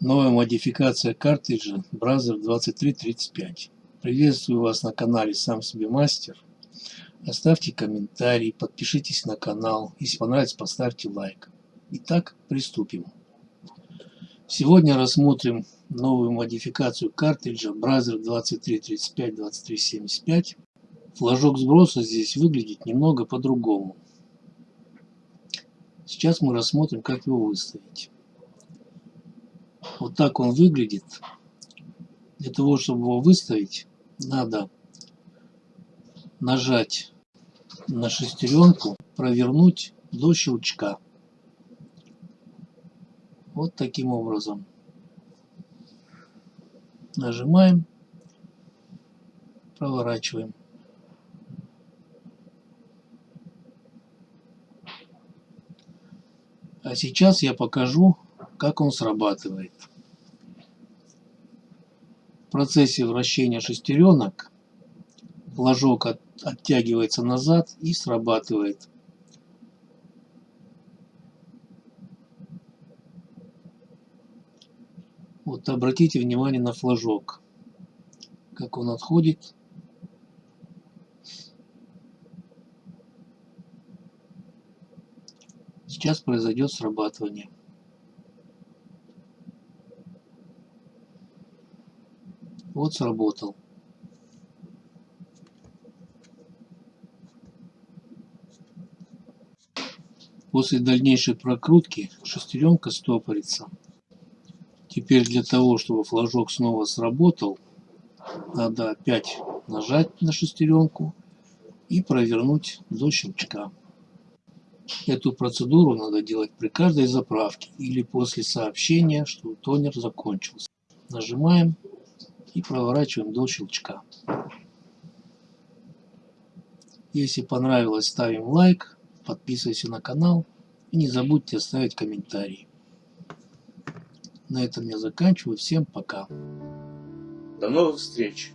Новая модификация картриджа Brother 2335. Приветствую вас на канале Сам себе мастер. Оставьте комментарий, подпишитесь на канал. Если понравится, поставьте лайк. Итак, приступим. Сегодня рассмотрим новую модификацию картриджа Brother 2335-2375. Флажок сброса здесь выглядит немного по-другому. Сейчас мы рассмотрим, как его выставить. Вот так он выглядит. Для того, чтобы его выставить, надо нажать на шестеренку, провернуть до щелчка. Вот таким образом. Нажимаем, проворачиваем. А сейчас я покажу, как он срабатывает. Процессе вращения шестеренок флажок от, оттягивается назад и срабатывает. Вот обратите внимание на флажок, как он отходит. Сейчас произойдет срабатывание. Вот сработал. После дальнейшей прокрутки шестеренка стопорится. Теперь для того, чтобы флажок снова сработал, надо опять нажать на шестеренку и провернуть до щелчка. Эту процедуру надо делать при каждой заправке или после сообщения, что тонер закончился. Нажимаем и проворачиваем до щелчка. Если понравилось, ставим лайк, подписывайся на канал и не забудьте оставить комментарий. На этом я заканчиваю. Всем пока. До новых встреч!